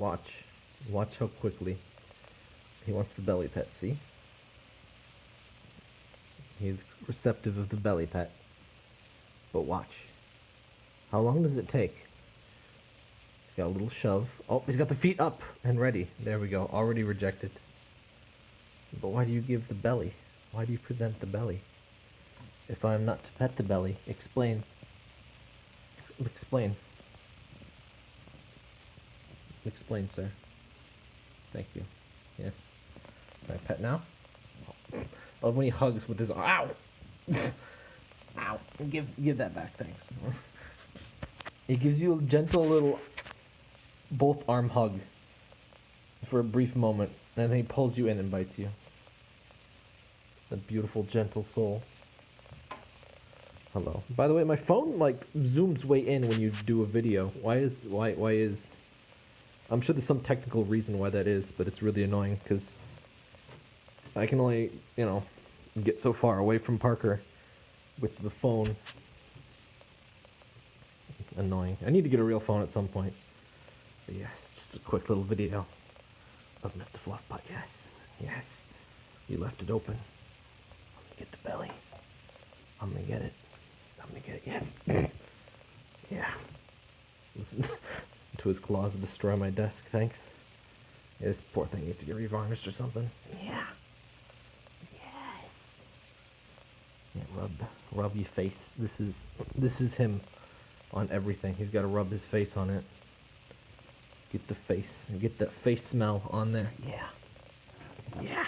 Watch. Watch how quickly he wants the belly pet, see? He's receptive of the belly pet. But watch. How long does it take? He's got a little shove. Oh, he's got the feet up and ready. There we go. Already rejected. But why do you give the belly? Why do you present the belly? If I am not to pet the belly, explain. Ex- explain. Explain, sir. Thank you. Yes. I pet now? I love when he hugs with his ow. ow. Give give that back, thanks. it gives you a gentle little both arm hug for a brief moment, and then he pulls you in and bites you. A beautiful, gentle soul. Hello. By the way, my phone like zooms way in when you do a video. Why is why why is? I'm sure there's some technical reason why that is, but it's really annoying because I can only you know get so far away from Parker with the phone. Annoying. I need to get a real phone at some point. But yes, just a quick little video of Mr. Fluffbutt. Yes, yes. You left it open. I'm gonna get the belly. I'm gonna get it. I'm gonna get it. Yes. yeah. Listen to his claws destroy my desk. Thanks. Yeah, this poor thing needs to get revarnished or something. Yeah. Yes. Yeah, rub, rub your face. This is, this is him on everything. He's got to rub his face on it. Get the face, get that face smell on there. Yeah. Yeah.